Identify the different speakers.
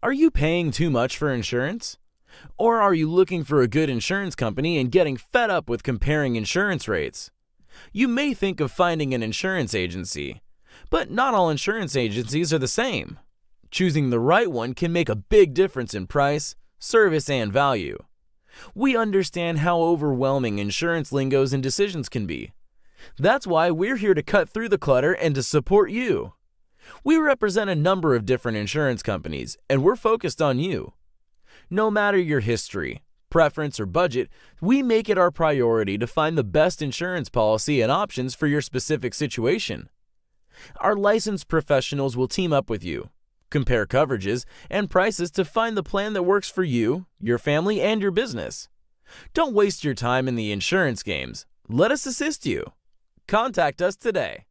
Speaker 1: Are you paying too much for insurance? Or are you looking for a good insurance company and getting fed up with comparing insurance rates? You may think of finding an insurance agency, but not all insurance agencies are the same. Choosing the right one can make a big difference in price, service, and value. We understand how overwhelming insurance lingos and decisions can be. That's why we're here to cut through the clutter and to support you. We represent a number of different insurance companies, and we're focused on you. No matter your history, preference, or budget, we make it our priority to find the best insurance policy and options for your specific situation. Our licensed professionals will team up with you, compare coverages and prices to find the plan that works for you, your family, and your business. Don't waste your time in the insurance games. Let us assist you. Contact us today.